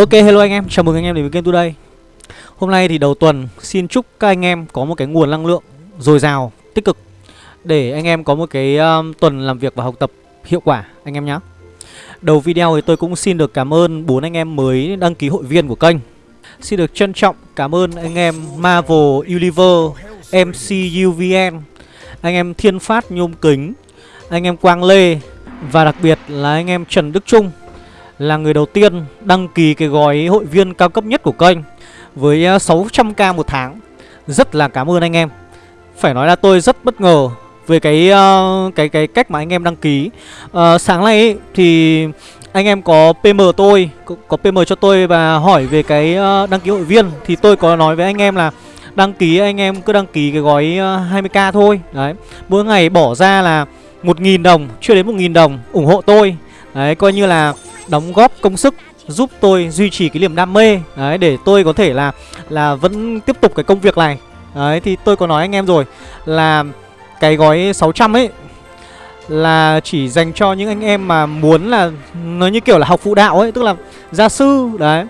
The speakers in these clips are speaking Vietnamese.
Ok hello anh em, chào mừng anh em đến với kênh Today. Hôm nay thì đầu tuần xin chúc các anh em có một cái nguồn năng lượng dồi dào, tích cực Để anh em có một cái um, tuần làm việc và học tập hiệu quả anh em nhé Đầu video thì tôi cũng xin được cảm ơn bốn anh em mới đăng ký hội viên của kênh. Xin được trân trọng cảm ơn anh em Marvel Universe, MCUVN Anh em Thiên Phát Nhôm Kính, anh em Quang Lê Và đặc biệt là anh em Trần Đức Trung là người đầu tiên đăng ký cái gói hội viên cao cấp nhất của kênh với à, 600k một tháng. Rất là cảm ơn anh em. Phải nói là tôi rất bất ngờ về cái uh, cái cái cách mà anh em đăng ký. Uh, sáng nay ấy, thì anh em có PM tôi, có, có PM cho tôi và hỏi về cái uh, đăng ký hội viên thì tôi có nói với anh em là đăng ký anh em cứ đăng ký cái gói uh, 20k thôi. Đấy. Mỗi ngày bỏ ra là 1.000 đồng, chưa đến 1.000 đồng ủng hộ tôi. Đấy, coi như là đóng góp công sức giúp tôi duy trì cái niềm đam mê. Đấy để tôi có thể là là vẫn tiếp tục cái công việc này. Đấy thì tôi có nói anh em rồi là cái gói 600 ấy là chỉ dành cho những anh em mà muốn là nó như kiểu là học phụ đạo ấy tức là gia sư. Đấy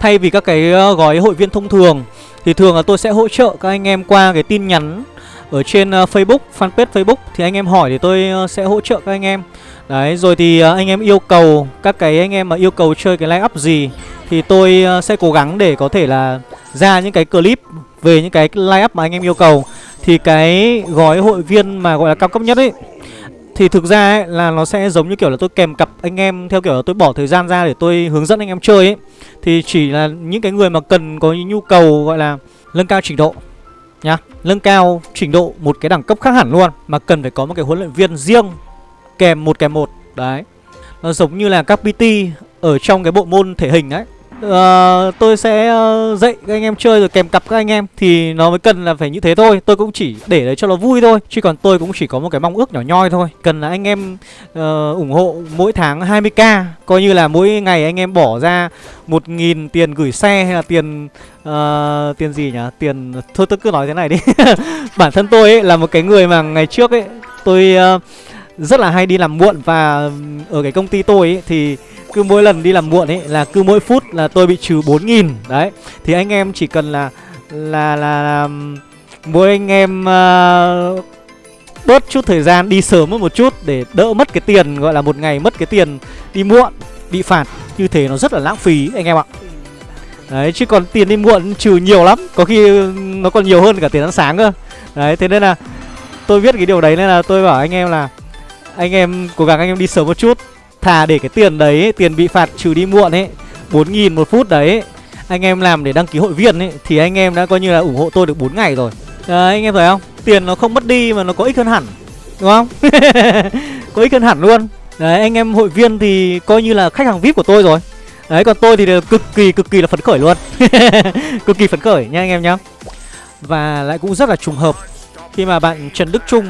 thay vì các cái ờ, gói hội viên thông thường thì thường là tôi sẽ hỗ trợ các anh em qua cái tin nhắn ở trên ờ, Facebook fanpage Facebook. Thì anh em hỏi thì tôi ờ, sẽ hỗ trợ các anh em. Đấy, rồi thì ờ, anh em yêu cầu Các cái anh em mà yêu cầu chơi cái line up gì Thì tôi ờ, sẽ cố gắng để có thể là Ra những cái clip Về những cái line up mà anh em yêu cầu. Thì cái gói hội viên mà gọi là cao cấp nhất ấy Thì thực ra ấy, là nó sẽ giống như kiểu là tôi kèm cặp anh em Theo kiểu là tôi bỏ thời gian ra để tôi hướng dẫn anh em chơi ấy. Thì chỉ là những cái người mà cần có nhu cầu gọi là nâng cao trình độ nhá. Nâng cao trình độ một cái đẳng cấp khác hẳn luôn Mà cần phải có một cái huấn luyện viên riêng kèm một kèm một. Đấy. Nó giống như là các PT ở trong cái bộ môn thể hình ấy. Uh, tôi sẽ uh, dạy các anh em chơi rồi kèm cặp các anh em thì nó mới cần là phải như thế thôi. Tôi cũng chỉ để đấy cho nó vui thôi chứ còn tôi cũng chỉ có một cái mong ước nhỏ nhoi thôi. Cần là anh em uh, ủng hộ mỗi tháng 20k coi như là mỗi ngày anh em bỏ ra một nghìn tiền gửi xe hay là tiền uh, tiền gì nhỉ? Tiền thôi tôi cứ nói thế này đi. Bản thân tôi ấy là một cái người mà ngày trước ấy tôi uh, rất là hay đi làm muộn và ở cái công ty tôi ấy thì cứ mỗi lần đi làm muộn ấy là cứ mỗi phút là tôi bị trừ 4.000 Đấy Thì anh em chỉ cần là là là, là mỗi anh em uh, bớt chút thời gian đi sớm hơn một chút để đỡ mất cái tiền gọi là một ngày mất cái tiền đi muộn bị phạt như thế nó rất là lãng phí anh em ạ. Đấy chứ còn tiền đi muộn trừ nhiều lắm, có khi nó còn nhiều hơn cả tiền ăn sáng cơ. Đấy thế nên là tôi biết cái điều đấy nên là tôi bảo anh em là anh em cố gắng anh em đi sớm một chút. Thà để cái tiền đấy tiền bị phạt trừ đi muộn ấy bốn nghìn một phút đấy. Anh em làm để đăng ký hội viên ấy thì anh em đã coi như là ủng hộ tôi được 4 ngày rồi. Đấy, anh em thấy không? Tiền nó không mất đi mà nó có ích hơn hẳn đúng không? Có ích hơn hẳn luôn. Đấy anh em hội viên thì coi như là khách hàng vip của tôi rồi. Đấy còn tôi thì cực kỳ cực kỳ là phấn khởi luôn. Cực kỳ phấn khởi nha anh em nhá. Và lại cũng rất là trùng hợp khi mà bạn Trần Đức Trung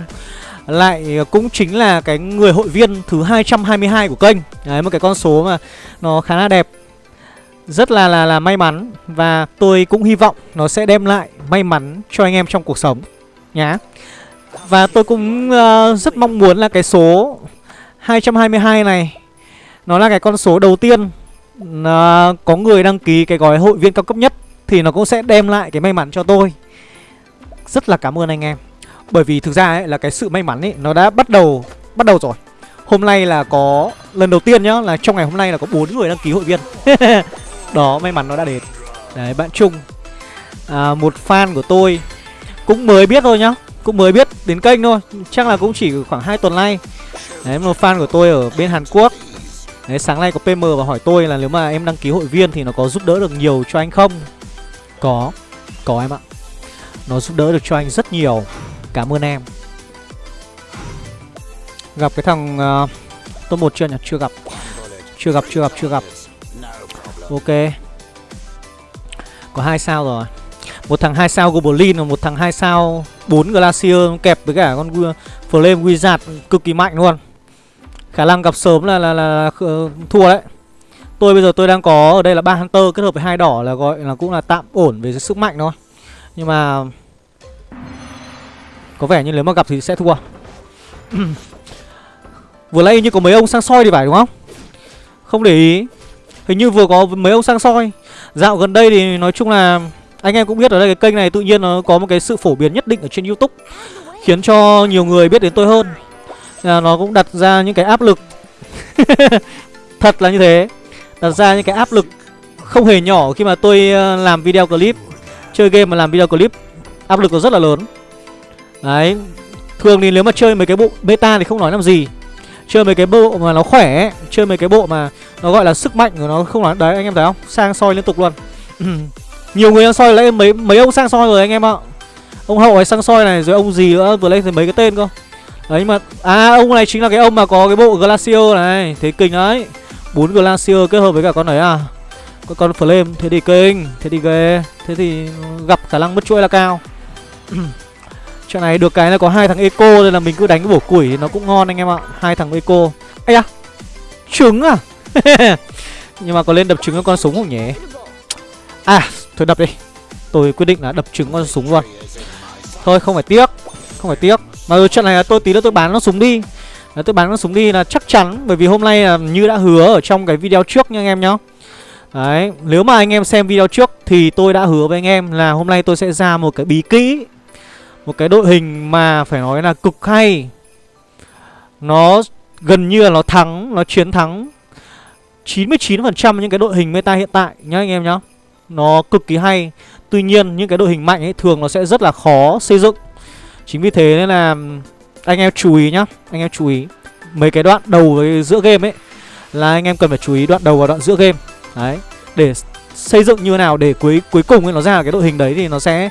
lại ờ, cũng chính là cái người hội viên thứ 222 của kênh. Đấy, một cái con số mà nó khá là đẹp. Rất là là là may mắn Và tôi cũng hy vọng nó sẽ đem lại may mắn cho anh em trong cuộc sống Nhá. Và tôi cũng uh, rất mong muốn là cái số 222 này Nó là cái con số đầu tiên uh, Có người đăng ký cái gói hội viên cao cấp nhất Thì nó cũng sẽ đem lại cái may mắn cho tôi. Rất là cảm ơn anh em bởi vì thực ra ấy là cái sự may mắn ấy nó đã bắt đầu bắt đầu rồi. Hôm nay là có lần đầu tiên nhá là trong ngày hôm nay là có bốn người đăng ký hội viên. Đó may mắn nó đã đến. Đấy bạn Trung à, một fan của tôi cũng mới biết thôi nhá, cũng mới biết đến kênh thôi, chắc là cũng chỉ khoảng 2 tuần nay. Đấy một fan của tôi ở bên Hàn Quốc. Đấy sáng nay có PM và hỏi tôi là nếu mà em đăng ký hội viên thì nó có giúp đỡ được nhiều cho anh không? Có, có em ạ. Nó giúp đỡ được cho anh rất nhiều Cảm ơn em. Gặp cái thằng uh, top 1 chưa nhỉ? Chưa gặp. Chưa gặp, chưa gặp, chưa gặp. Ok. Có hai sao rồi. Một thằng hai sao Goblin và một thằng hai sao 4 Glacier kẹp với cả con Flame Wizard cực kỳ mạnh luôn. Khả năng gặp sớm là, là, là, là ờ, thua đấy. Tôi bây giờ tôi đang có ở đây là ba Hunter kết hợp với hai đỏ là gọi là cũng là tạm ổn về sức mạnh thôi. Nhưng mà có vẻ như nếu mà gặp thì sẽ thua. Vừa nãy như có mấy ông sang soi thì phải, đúng không? Không để ý. Hình như vừa có mấy ông sang soi. Dạo gần đây thì nói chung là Anh em cũng biết ở đây cái kênh này tự nhiên nó có một cái sự phổ biến nhất định ở trên Youtube, Khiến cho nhiều người biết đến tôi hơn. Là Nó cũng đặt ra những cái áp lực. Thật là như thế. Đặt ra những cái áp lực không hề nhỏ khi mà tôi à, làm video clip, Chơi game mà làm video clip. Áp lực nó rất là lớn. Đấy. Thường thì nếu mà chơi mấy cái bộ beta thì không nói làm gì. Chơi mấy cái bộ mà nó khỏe ấy, Chơi mấy cái bộ mà nó gọi là sức mạnh của nó không nói. Đấy anh em thấy không? Sang soi liên tục luôn. Nhiều người đang soi lấy mấy mấy ông sang soi rồi anh em ạ. Ông hậu ấy sang soi này rồi ông gì nữa Vừa lên thì mấy cái tên cơ. Đấy mà À ông này chính là cái ông mà có cái bộ Glacier này. Thế kinh đấy bốn Glacier kết hợp với cả con đấy à? Có con Flame Thế thì kinh Thế thì ghê. Thế thì gặp khả năng mất chuỗi là cao. Chuyện này được cái là có hai thằng eco nên là mình cứ đánh cái bổ củi thì nó cũng ngon anh em ạ. Hai thằng eco. Ây à. Trứng à? Nhưng mà có lên đập trứng con súng không nhỉ? À, thôi đập đi. Tôi quyết định là đập trứng con súng luôn. Thôi không phải tiếc, không phải tiếc. Mà rồi chuyện này là tôi tí nữa tôi bán nó súng đi. Là tôi bán nó súng đi là chắc chắn bởi vì hôm nay là như đã hứa ở trong cái video trước nha anh em nhá. Đấy, nếu mà anh em xem video trước thì tôi đã hứa với anh em là hôm nay tôi sẽ ra một cái bí kỹ một cái đội hình mà phải nói là cực hay. Nó gần như là nó thắng, Nó chiến thắng. 99% những cái đội hình meta hiện tại nhá anh em nhá. Nó cực kỳ hay. Tuy nhiên, những cái đội hình mạnh ấy thường nó sẽ rất là khó xây dựng. Chính vì thế nên là anh em chú ý nhá, Anh em chú ý. Mấy cái đoạn đầu với giữa game ấy Là anh em cần phải chú ý đoạn đầu và đoạn giữa game. Đấy, Để xây dựng như nào để cuối cuối cùng ấy nó ra cái đội hình đấy thì nó sẽ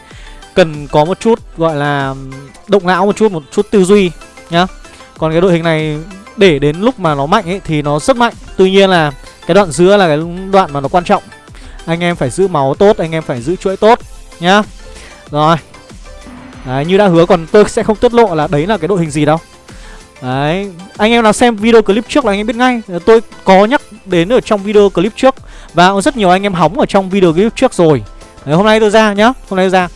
cần có một chút gọi là động não một chút một chút tư duy nhá. Còn cái đội hình này để đến lúc mà nó mạnh ấy thì nó rất mạnh. Tuy nhiên là cái đoạn giữa là cái đoạn mà nó quan trọng. Anh em phải giữ máu tốt anh em phải giữ chuỗi tốt nhá. Rồi. Đấy như đã hứa còn tôi sẽ không tiết lộ là đấy là cái đội hình gì đâu. Đấy, anh em nào xem video clip trước là anh em biết ngay. Tôi có nhắc đến ở trong video clip trước Và rất nhiều anh em hóng ở trong video clip trước rồi. Đấy, hôm nay tôi ra nhá Hôm nay tôi ra.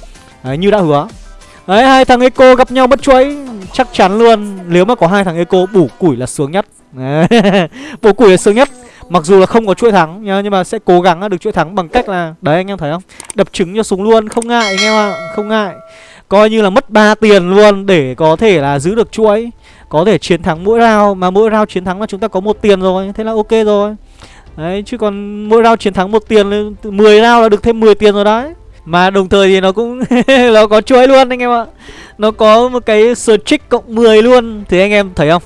Đấy, như đã hứa. Đấy, hai thằng Eco gặp nhau bất chuỗi Chắc chắn luôn. Nếu mà có hai thằng Eco bủ củi là sướng nhất. Bủ củi là sướng nhất. Mặc dù là không có chuỗi thắng nhá, Nhưng mà sẽ cố gắng được chuỗi thắng bằng cách là Đấy anh em thấy không? Đập trứng cho súng luôn Không ngại anh em ạ à. Không ngại. Coi như là mất 3 tiền luôn Để có thể là giữ được chuỗi. Có thể chiến thắng mỗi round Mà mỗi round chiến thắng là chúng ta có một tiền rồi Thế là ok rồi. Đấy chứ còn mỗi round chiến thắng một tiền 10 round là được thêm 10 tiền rồi đấy mà đồng thời thì nó cũng nó có chuỗi luôn anh em ạ. Nó có một cái streak cộng 10 luôn. Thì anh em thấy không?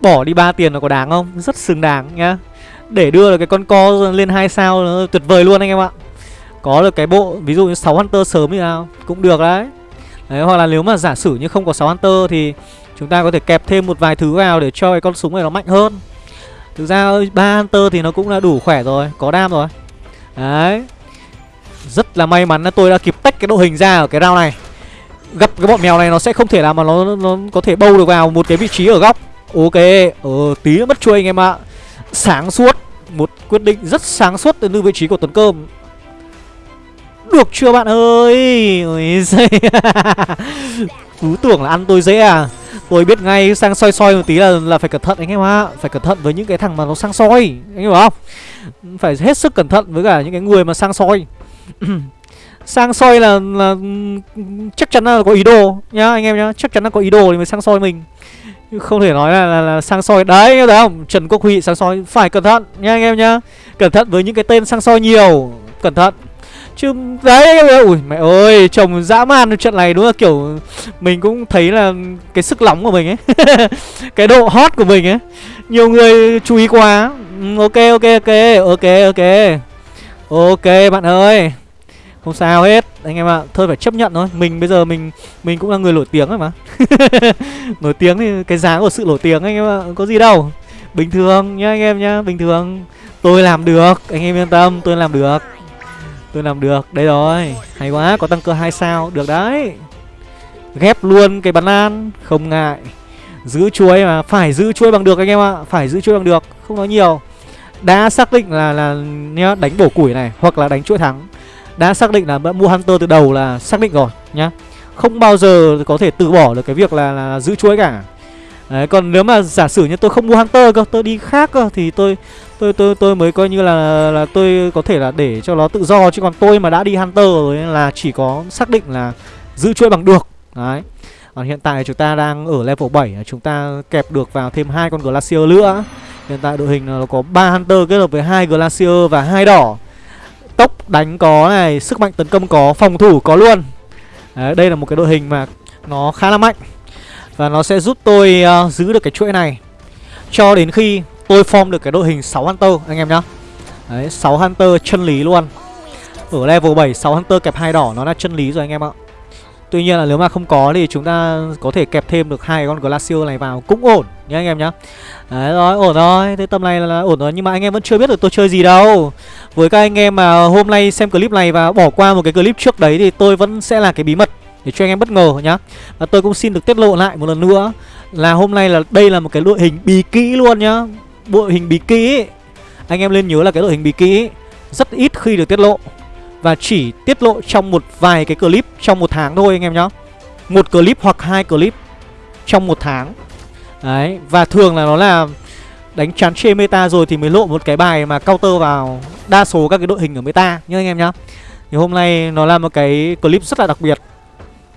Bỏ đi 3 tiền nó có đáng không? Rất xứng đáng nhá. Để đưa được cái con co lên hai sao nó tuyệt vời luôn anh em ạ. Có được cái bộ, Ví dụ như 6 Hunter sớm như nào, Cũng được đấy. Đấy, hoặc là nếu mà giả sử như không có 6 Hunter thì Chúng ta có thể kẹp thêm một vài thứ vào để cho cái con súng này nó mạnh hơn. Thực ra ba Hunter thì nó cũng là đủ khỏe rồi, Có đam rồi. Đấy rất là may mắn là tôi đã kịp tách cái đội hình ra ở cái round này. Gặp cái bọn mèo này nó sẽ không thể nào mà nó nó có thể bâu được vào một cái vị trí ở góc. Ok, ờ tí nữa mất chuôi anh em ạ. Sáng suốt Một quyết định rất sáng suốt từ vị trí của Tuấn Cơm. Được chưa bạn ơi? Ôi Cứ tưởng là ăn tôi dễ à. Tôi biết ngay sang soi soi một tí là là phải cẩn thận anh em ạ. Phải cẩn thận với những cái thằng mà nó sang soi Anh hiểu không? Phải hết sức cẩn thận với cả những cái người mà sang soi. sang soi là là chắc chắn là có ý đồ nhá anh em nhá. Chắc chắn là có ý đồ thì mới sang soi mình. Không thể nói là, là, là sang soi. Đấy thấy không? Trần quốc huy sang soi. Phải cẩn thận nhá anh em nhá. Cẩn thận với những cái tên sang soi nhiều. Cẩn thận. Chứ đấy ui mẹ ơi chồng dã man trận này đúng là kiểu mình cũng thấy là cái sức nóng của mình ấy cái độ hot của mình ấy. Nhiều người chú ý quá. Ừ, ok ok ok ok ok ok. Ok bạn ơi. Không sao hết. Anh em ạ à, Thôi phải chấp nhận thôi. Mình bây giờ mình mình cũng là người nổi tiếng rồi mà. Nổi tiếng thì cái giá của sự nổi tiếng anh em ạ à, Có gì đâu. Bình thường nhá anh em nhá Bình thường. Tôi làm được Anh em yên tâm Tôi làm được. Tôi làm được Đây rồi. Hay quá Có tăng cơ 2 sao Được đấy. Ghép luôn cái bắn an Không ngại. Giữ chuối mà Phải giữ chuối bằng được anh em ạ à. Phải giữ chuối bằng được Không nói nhiều đã xác định là là nhá đánh bổ củi này hoặc là đánh chuỗi thắng đã xác định là mua hunter từ đầu là xác định rồi nhá không bao giờ có thể từ bỏ được cái việc là, là giữ chuỗi cả Đấy, còn nếu mà giả sử như tôi không mua Hunter cơ, tôi đi khác cơ thì tôi tôi tôi tôi mới coi như là là tôi có thể là để cho nó tự do chứ còn tôi mà đã đi Hunter rồi là chỉ có xác định là giữ chuỗi bằng được. Đấy. Còn hiện tại chúng ta đang ở level 7 Chúng ta kẹp được vào thêm hai con Glacier nữa Hiện tại đội hình nó có 3 Hunter kết hợp với hai Glacier và hai đỏ. Tốc đánh có này, sức mạnh tấn công có, phòng thủ có luôn. Đấy, Đây là một cái đội hình mà nó khá là mạnh. Và nó sẽ giúp tôi uh, giữ được cái chuỗi này. Cho đến khi tôi form được cái đội hình 6 Hunter anh em nhá. Đấy, 6 Hunter chân lý luôn. Ở level 7, 6 Hunter kẹp hai đỏ nó là chân lý rồi anh em ạ. Tuy nhiên là nếu mà không có thì chúng ta có thể kẹp thêm được hai con Glacier này vào cũng ổn nhá anh em nhá. Đấy rồi, ổn rồi. Thế tầm này là, là ổn rồi nhưng mà anh em vẫn chưa biết được tôi chơi gì đâu. Với các anh em mà hôm nay xem clip này và bỏ qua một cái clip trước đấy thì tôi vẫn sẽ là cái bí mật để cho anh em bất ngờ nhá. Và tôi cũng xin được tiết lộ lại một lần nữa là hôm nay là đây là một cái đội hình bí kỹ luôn nhá. Đội hình bí kỹ. Anh em nên nhớ là cái đội hình bí kỹ rất ít khi được tiết lộ và chỉ tiết lộ trong một vài cái clip trong một tháng thôi anh em nhá. Một clip hoặc hai clip trong một tháng. Đấy, và thường là nó là đánh chán chê meta rồi thì mới lộ một cái bài mà counter vào đa số các cái đội hình ở meta nhá anh em nhá. Thì hôm nay nó là một cái clip rất là đặc biệt.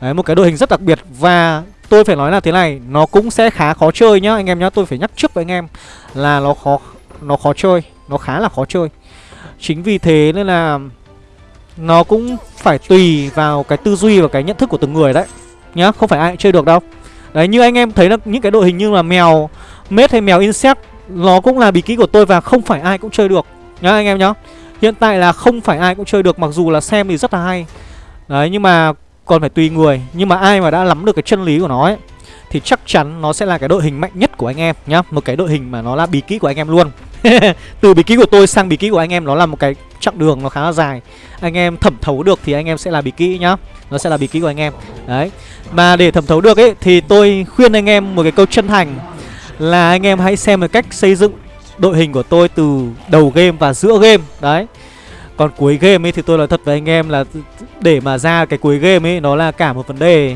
Đấy, một cái đội hình rất đặc biệt. Và tôi phải nói là thế này Nó cũng sẽ khá khó chơi nhá anh em nhá. Tôi phải nhắc trước với anh em là nó khó nó khó chơi Nó khá là khó chơi. Chính vì thế nên là nó cũng phải tùy vào cái tư duy và cái nhận thức của từng người đấy. Nhá, không phải ai chơi được đâu. Đấy, như anh em thấy là những cái đội hình như là mèo Mết hay mèo insect Nó cũng là bí kíp của tôi và không phải ai cũng chơi được. Nhá anh em nhá. Hiện tại là không phải ai cũng chơi được Mặc dù là xem thì rất là hay. Đấy, nhưng mà còn phải tùy người. Nhưng mà ai mà đã nắm được cái chân lý của nó ấy Thì chắc chắn nó sẽ là cái đội hình mạnh nhất của anh em nhá. Một cái đội hình mà nó là bí kíp của anh em luôn. Từ bí kíp của tôi sang bí kíp của anh em Nó là một cái chặng đường nó khá là dài. Anh em thẩm thấu được thì anh em sẽ là bí kỹ nhá. Nó sẽ là bí kỹ của anh em. Đấy. Mà để thẩm thấu được ấy, Thì tôi khuyên anh em một cái câu chân thành Là anh em hãy xem một cách xây dựng đội hình của tôi từ đầu game và giữa game. Đấy. Còn cuối game ấy thì tôi nói thật với anh em là để mà ra cái cuối game ấy, nó là cả một vấn đề.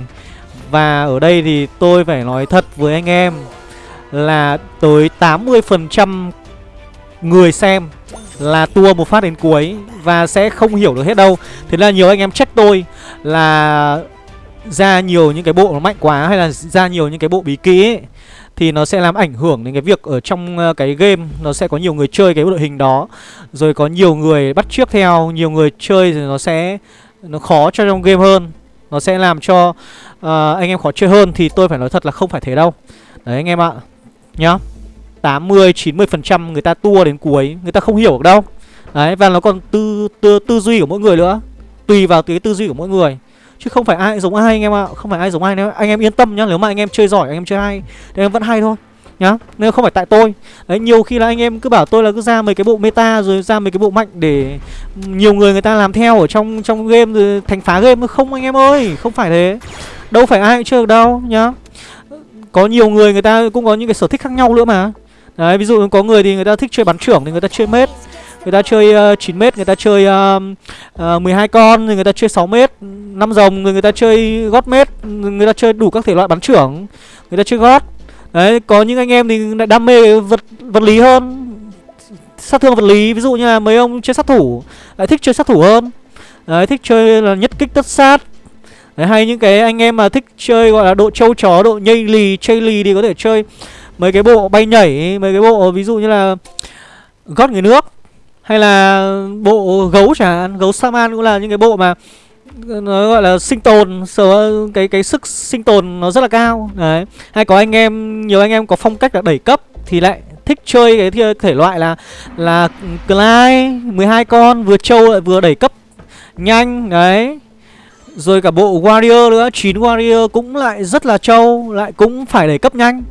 Và ở đây thì tôi phải nói thật với anh em là tới 80% người xem là tua một phát đến cuối và sẽ không hiểu được hết đâu. Thế là nhiều anh em trách tôi là ra nhiều những cái bộ nó mạnh quá hay là ra nhiều những cái bộ bí kỹ ấy, thì nó sẽ làm ảnh hưởng đến cái việc ở trong ờ, cái game. Nó sẽ có nhiều người chơi cái đội hình đó rồi có nhiều người bắt trước theo nhiều người chơi thì nó sẽ nó khó cho trong game hơn. Nó sẽ làm cho uh, anh em khó chơi hơn thì tôi phải nói thật là không phải thế đâu. Đấy anh em ạ nhá. 80 90% người ta tua đến cuối người ta không hiểu được đâu. Đấy, và nó còn tư tư tư duy của mỗi người nữa, tùy vào cái tư duy của mỗi người. Chứ không phải ai giống ai, anh em ạ, không phải ai giống ai nếu anh em yên tâm nhá, nếu mà anh em chơi giỏi, anh em chơi hay, thì em vẫn hay thôi, nhá. Nên không phải tại tôi. Đấy, nhiều khi là anh em cứ bảo tôi là cứ ra mấy cái bộ meta, rồi ra mấy cái bộ mạnh để nhiều người người ta làm theo ở trong trong game, rồi thành phá game. Không, anh em ơi, không phải thế. Đâu phải ai cũng chơi được đâu, nhá. Có nhiều người người ta cũng có những cái sở thích khác nhau nữa mà đấy ví dụ có người thì người ta thích chơi bắn trưởng thì người ta chơi mết. Người ta chơi uh, 9 mét người ta chơi uh, uh, 12 con rồi người ta chơi 6 mét năm rồng người người ta chơi gót mét người ta chơi đủ các thể loại bắn trưởng. Người ta chơi gót. Đấy có những anh em thì lại đam mê vật vật lý hơn. Sát thương vật lý ví dụ như là mấy ông chơi sát thủ lại thích chơi sát thủ hơn. Đấy thích chơi là nhất kích tất sát. Đấy hay những cái anh em mà thích chơi gọi là độ trâu chó độ nhây lì chơi lì thì có thể chơi mấy cái bộ bay nhảy mấy cái bộ, ví dụ như là gót người nước, hay là bộ gấu chẳng hạn, gấu saman cũng là những cái bộ mà nó gọi là sinh tồn sở cái cái sức sinh tồn nó rất là cao. Đấy. Hay có anh em, nhiều anh em có phong cách là đẩy cấp thì lại thích chơi cái thể loại là là Clyde 12 con, vừa trâu lại vừa đẩy cấp nhanh, đấy. Rồi cả bộ warrior nữa 9 warrior cũng lại rất là trâu, lại cũng phải đẩy cấp nhanh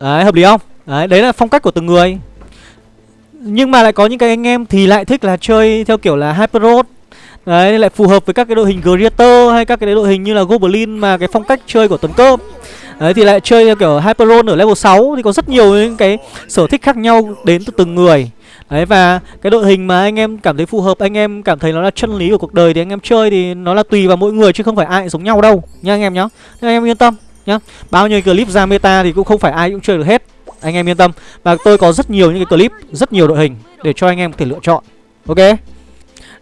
đấy hợp lý không? Đấy đấy là phong cách của từng người. Nhưng mà lại có những cái anh em thì lại thích là chơi theo kiểu là Hyper Road. Đấy, lại phù hợp với các cái đội hình Greater hay các cái đội hình như là Goblin mà cái phong cách chơi của Tuấn Cơm. Đấy thì lại chơi theo kiểu Hyper Road ở level 6 thì có rất nhiều những cái sở thích khác nhau đến từ từng người. Đấy và cái đội hình mà anh em cảm thấy phù hợp, anh em cảm thấy nó là chân lý của cuộc đời thì anh em chơi thì nó là tùy vào mỗi người chứ không phải ai giống nhau đâu. Nha anh em nhá. Nên anh em yên tâm nhá. Bao nhiêu clip ra meta thì cũng không phải ai cũng chơi được hết. Anh em yên tâm. Và tôi có rất nhiều những cái clip, Rất nhiều đội hình Để cho anh em có thể lựa chọn. Ok?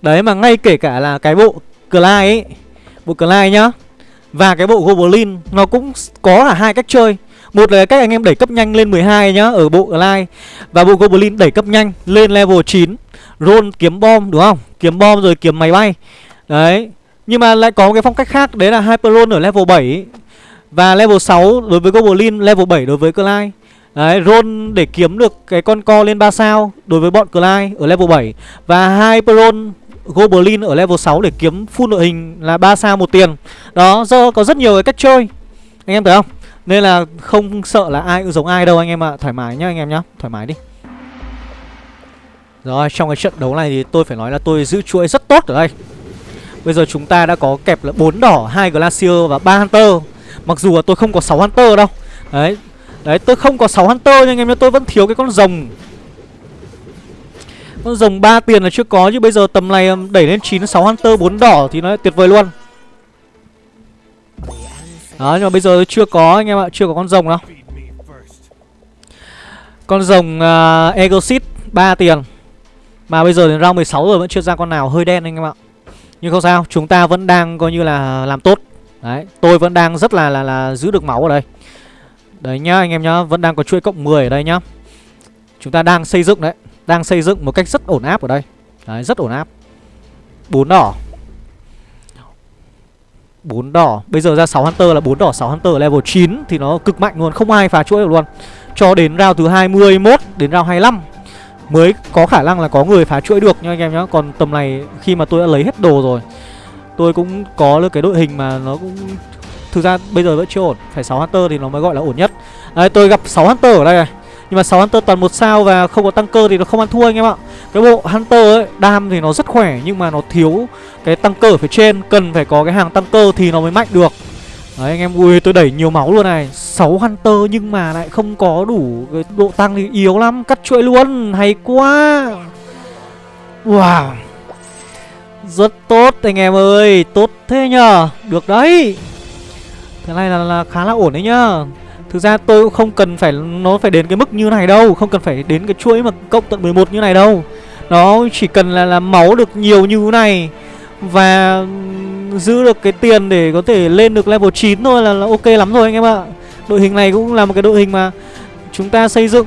Đấy, mà ngay kể cả là cái bộ Clyde ấy, Bộ Clyde nhá, Và cái bộ Goblin, Nó cũng có là hai cách chơi. Một là cách anh em đẩy cấp nhanh lên 12 nhá, Ở bộ Glide Và bộ Goblin đẩy cấp nhanh lên level 9 Roll kiếm bom, đúng không? Kiếm bom rồi kiếm máy bay. Đấy, Nhưng mà lại có cái phong cách khác, Đấy là Hyperlone ở level 7 và level 6 đối với Goblin Level 7 đối với Clyde. Đấy, roll để kiếm được cái con co lên 3 sao đối với bọn Clyde ở level 7 Và hai Hyperon Goblin ở level 6 để kiếm full đội hình là 3 sao một tiền. Đó, do có rất nhiều cái cách chơi. Anh em thấy không? Nên là không sợ là ai cũng giống ai đâu anh em ạ. À. Thoải mái nhá anh em nhá. Thoải mái đi. Rồi trong cái trận đấu này thì tôi phải nói là tôi giữ chuỗi rất tốt ở đây. Bây giờ chúng ta đã có kẹp là 4 đỏ, hai Glacier và 3 Hunter. Mặc dù là tôi không có 6 Hunter đâu. Đấy. Đấy tôi không có 6 Hunter nhưng anh em nhớ tôi vẫn thiếu cái con rồng. Con rồng 3 tiền là chưa có chứ bây giờ tầm này um, đẩy lên 9 6 Hunter 4 đỏ thì nó tuyệt vời luôn. Đó nhưng mà bây giờ chưa có anh em ạ Chưa có con rồng đâu. Con rồng uh, Egosit 3 tiền. Mà bây giờ đến round 16 rồi vẫn chưa ra con nào hơi đen anh em ạ. Nhưng không sao Chúng ta vẫn đang coi như là làm tốt. Đấy Tôi vẫn đang rất là là, là giữ được máu ở đây. Đấy nhá anh em nhá Vẫn đang có chuỗi cộng 10 ở đây nhá. Chúng ta đang xây dựng đấy Đang xây dựng một cách rất ổn áp ở đây. Đấy rất ổn áp. Bốn đỏ. Bốn đỏ. Bây giờ ra 6 Hunter là bốn đỏ 6 Hunter level 9 Thì nó cực mạnh luôn Không ai phá chuỗi được luôn. Cho đến round thứ 21 Đến round 25 Mới có khả năng là có người phá chuỗi được nha anh em nhá. Còn tầm này khi mà tôi đã lấy hết đồ rồi Tôi cũng có được cái đội hình mà nó cũng Thực ra bây giờ vẫn chưa ổn. Phải 6 Hunter thì nó mới gọi là ổn nhất. Đấy tôi gặp 6 Hunter ở đây này. Nhưng mà 6 Hunter toàn một sao và không có tăng cơ thì nó không ăn thua anh em ạ. Cái bộ Hunter ấy, đam thì nó rất khỏe Nhưng mà nó thiếu cái tăng cơ ở phía trên. Cần phải có cái hàng tăng cơ thì nó mới mạnh được. Đấy anh em ui tôi đẩy nhiều máu luôn này. 6 Hunter nhưng mà lại không có đủ cái độ tăng thì yếu lắm. Cắt chuỗi luôn hay quá. Wow. Rất tốt anh em ơi Tốt thế nhờ. Được đấy. Thế này là, là khá là ổn đấy nhá Thực ra tôi cũng không cần phải Nó phải đến cái mức như này đâu Không cần phải đến cái chuỗi mà cộng tận 11 như này đâu. Nó chỉ cần là, là máu được nhiều như thế này Và giữ được cái tiền để có thể lên được level 9 thôi là, là ok lắm rồi anh em ạ. Đội hình này cũng là một cái đội hình mà Chúng ta xây dựng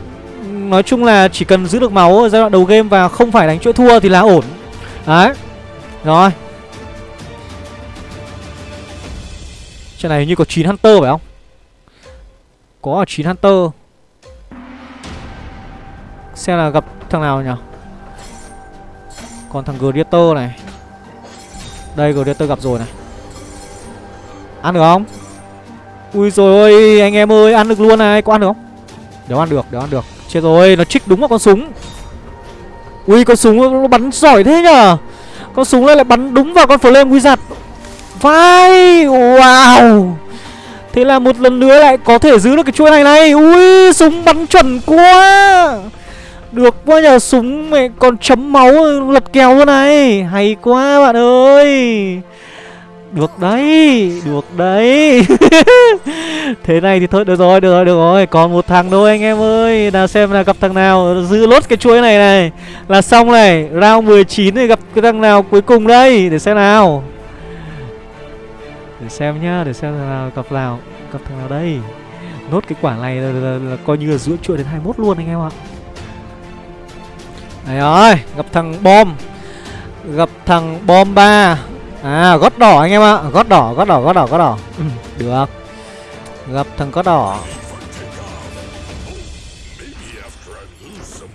Nói chung là chỉ cần giữ được máu ở giai đoạn đầu game Và không phải đánh chuỗi thua thì là ổn. Đấy. Rồi. Trận này như có 9 Hunter phải không? Có 9 Hunter. Xem là gặp thằng nào nhỉ? Còn thằng Greater này. Đây, Greater gặp rồi này. Ăn được không? Ui rồi ôi, anh em ơi, Ăn được luôn này. Có ăn được không? Đéo ăn được Đéo ăn được. Chết rồi, Nó trích đúng vào con súng. Ui, con súng nó bắn giỏi thế nhở con súng lại lại bắn đúng vào con Flame Wizard. Vai, Wow. Thế là một lần nữa lại có thể giữ được cái chuỗi này này. Ui, súng bắn chuẩn quá. Được quá nhờ, súng mẹ còn chấm máu lật kèo luôn này. Hay quá bạn ơi. Được đấy Được đấy. Thế này thì thôi được rồi được rồi được rồi. Còn một thằng thôi anh em ơi? Nào xem là gặp thằng nào giữ lốt cái chuỗi này này. Là xong này Round 19 thì gặp cái thằng nào cuối cùng đây? Để xem nào. Để xem nhá để xem là gặp nào gặp thằng nào đây. Nốt cái quả này là, là, là, là coi như là giữa chuỗi đến 21 luôn anh em ạ. Đấy ơi gặp thằng bom. Gặp thằng bom ba à gót đỏ anh em ạ. Gót đỏ gót đỏ gót đỏ gót đỏ. Ừ, được. Gặp thằng gót đỏ.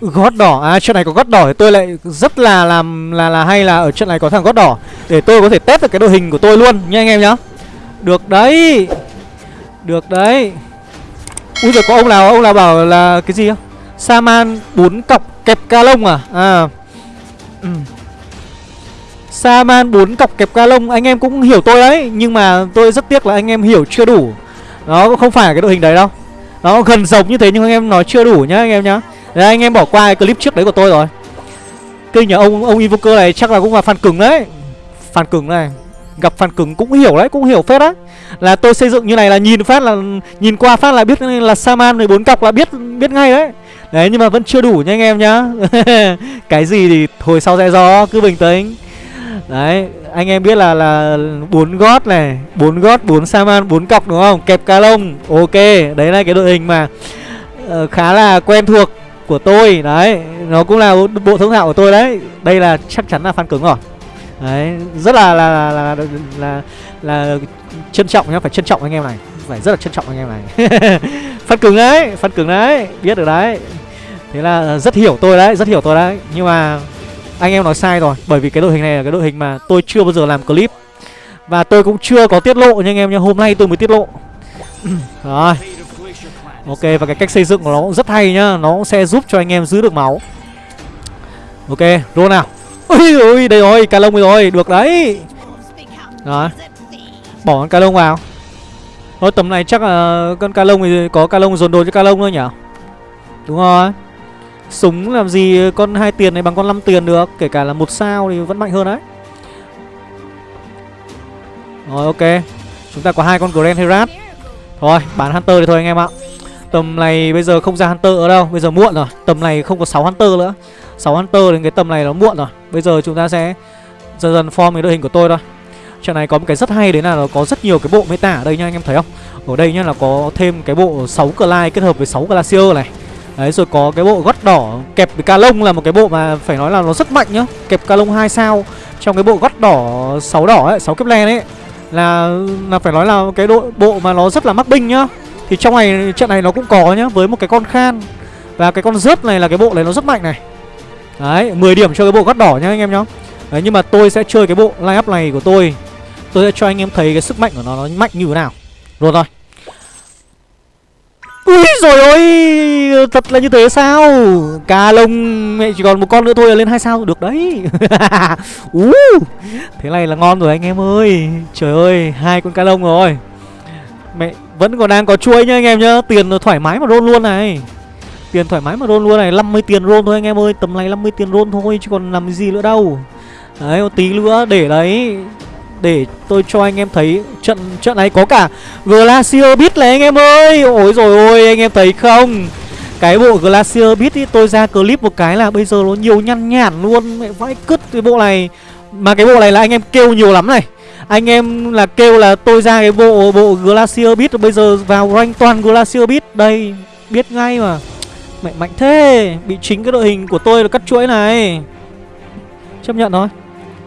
Ừ, gót đỏ. À trận này có gót đỏ thì tôi lại rất là làm là là hay là ở trận này có thằng gót đỏ. Để tôi có thể test được cái đội hình của tôi luôn nha anh em nhá. Được đấy. Được đấy. Ui rồi có ông nào ông nào bảo là cái gì không Saman 4 cọc kẹp ca lông à? À. Ừ. Saman 4 cọc kẹp ca lông Anh em cũng hiểu tôi đấy, Nhưng mà tôi rất tiếc là anh em hiểu chưa đủ. Nó cũng không phải cái đội hình đấy đâu. Nó gần giống như thế nhưng anh em nói chưa đủ nhá anh em nhá. Đấy, anh em bỏ qua cái clip trước đấy của tôi rồi. Kinh nhà ông ông Invoker này chắc là cũng là fan cứng đấy. Fan cứng này, Gặp fan cứng cũng hiểu đấy, Cũng hiểu phết đấy. Là tôi xây dựng như này là nhìn phát là, Nhìn qua phát là biết là Saman 14 cọc là biết biết ngay đấy. Đấy, nhưng mà vẫn chưa đủ nha anh em nhá. Cái gì thì hồi sau sẽ do Cứ bình tĩnh. Đấy anh em biết là là bốn gót này bốn gót bốn Saman bốn cọc đúng không? Kẹp ca lông Ok đấy là cái đội hình mà uh, Khá là quen thuộc của tôi Đấy Nó cũng là bộ thông thạo của tôi đấy Đây là chắc chắn là fan cứng rồi Đấy Rất là là là là, là, là trân trọng nhá Phải trân trọng anh em này Phải rất là trân trọng anh em này. Fan cứng đấy Fan cứng đấy Biết được đấy. Thế là rất hiểu tôi đấy Rất hiểu tôi đấy Nhưng mà anh em nói sai rồi, Bởi vì cái đội hình này là cái đội hình mà tôi chưa bao giờ làm clip. Và tôi cũng chưa có tiết lộ nha anh em nha Hôm nay tôi mới tiết lộ. Rồi. Ok, và cái cách xây dựng của nó cũng rất hay nhá, Nó cũng sẽ giúp cho anh em giữ được máu. Ok roll nào. Ui ui đây rồi ca lông rồi, Được đấy. Đó Bỏ con ca lông vào. Thôi, tầm này chắc là con ca lông thì có ca lông dồn đồ cho ca lông thôi nhỉ Đúng rồi. Súng làm gì con hai tiền này bằng con 5 tiền được, Kể cả là một sao thì vẫn mạnh hơn đấy. Rồi, ok. Chúng ta có hai con Grand Herat. Thôi, bán Hunter thì thôi anh em ạ. Tầm này bây giờ không ra Hunter ở đâu, Bây giờ muộn rồi. Tầm này không có 6 Hunter nữa. 6 Hunter đến cái tầm này nó muộn rồi. Bây giờ chúng ta sẽ dần dần form cái đội hình của tôi thôi. Trận này có một cái rất hay, đấy là nó có rất nhiều cái bộ meta ở đây nha, anh em thấy không? Ở đây nhá, là có thêm cái bộ 6 Clyde kết hợp với 6 Glacier này. Đấy rồi có cái bộ gót đỏ kẹp với ca lông là một cái bộ mà phải nói là nó rất mạnh nhá. Kẹp ca lông 2 sao. Trong cái bộ gót đỏ 6 đỏ ấy, 6 kép len ấy Là là phải nói là cái đội bộ mà nó rất là mắc binh nhá. Thì trong này trận này nó cũng có nhá với một cái con khan. Và cái con rớt này là cái bộ này nó rất mạnh này. Đấy 10 điểm cho cái bộ gót đỏ nhá anh em nhá. Đấy nhưng mà tôi sẽ chơi cái bộ line up này của tôi. Tôi sẽ cho anh em thấy cái sức mạnh của nó nó mạnh như thế nào. Rồi rồi Ui rồi ôi Thật là như thế sao? Cà lông mẹ chỉ còn một con nữa thôi là lên hai sao. Được đấy. Uh, Thế này là ngon rồi anh em ơi. Trời ơi hai con ca lông rồi. Mẹ vẫn còn đang có chuối nhá anh em nhá. Tiền thoải mái mà roll luôn này. Tiền thoải mái mà roll luôn này. 50 tiền roll thôi anh em ơi. Tầm này 50 tiền roll thôi chứ còn làm gì nữa đâu. Đấy một tí nữa để đấy để tôi cho anh em thấy trận trận này có cả Glacier Beat này anh em ơi. Ôi rồi ôi, anh em thấy không? Cái bộ Glacier Beat ý, tôi ra clip một cái là bây giờ nó nhiều nhăn nhản luôn, Mẹ vãi cứt cái bộ này. Mà cái bộ này là anh em kêu nhiều lắm này. Anh em là kêu là tôi ra cái bộ bộ Glacier Beat, Bây giờ vào rank toàn Glacier Beat. Đây, biết ngay mà. Mẹ mạnh thế, Bị chính cái đội hình của tôi là cắt chuỗi này. Chấp nhận thôi.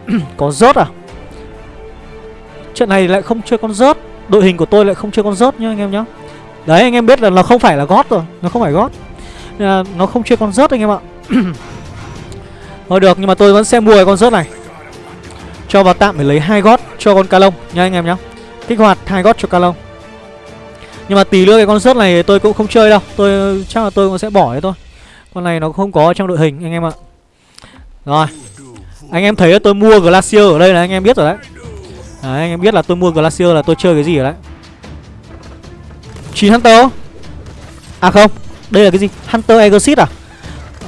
Có rớt à? Trận này lại không chơi con rớt. Đội hình của tôi lại không chơi con rớt nhá anh em nhá. Đấy, anh em biết là nó không phải là gót rồi. Nó không phải gót. Nó không chơi con rớt anh em ạ. Thôi được, nhưng mà tôi vẫn sẽ mua cái con rớt này. Cho vào tạm để lấy hai gót cho con ca lông nha anh em nhá. Kích hoạt hai gót cho ca lông Nhưng mà tí nữa cái con rớt này tôi cũng không chơi đâu. Tôi, chắc là tôi cũng sẽ bỏ đấy thôi. Con này nó không có trong đội hình anh em ạ. Rồi, Anh em thấy tôi mua Glacier ở đây là anh em biết rồi đấy. Đấy anh em biết là tôi mua Glacier là tôi chơi cái gì rồi đấy. 9 Hunter. À không Đây là cái gì? Hunter Exit à?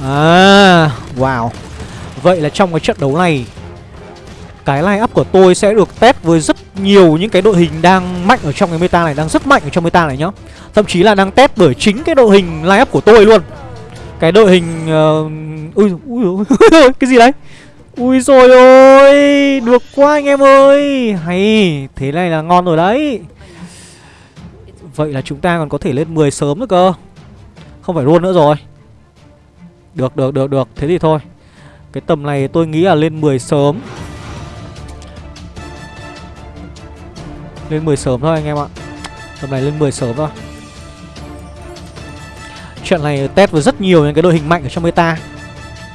À. Wow. Vậy là trong cái trận đấu này Cái line up của tôi sẽ được test với rất nhiều những cái đội hình đang mạnh ở trong cái meta này Đang rất mạnh ở trong meta này nhá. Thậm chí là đang test bởi chính cái đội hình line up của tôi luôn. Cái đội hình uh... Ui, ui, ui, cái gì đấy Ui rồi ôi, Được quá anh em ơi. Hay, Thế này là ngon rồi đấy. Vậy là chúng ta còn có thể lên 10 sớm nữa cơ. Không phải luôn nữa rồi. Được được được được. Thế thì thôi. Cái tầm này tôi nghĩ là lên 10 sớm. Lên 10 sớm thôi anh em ạ. Tầm này lên 10 sớm thôi. Chuyện này test với rất nhiều những cái đội hình mạnh ở trong meta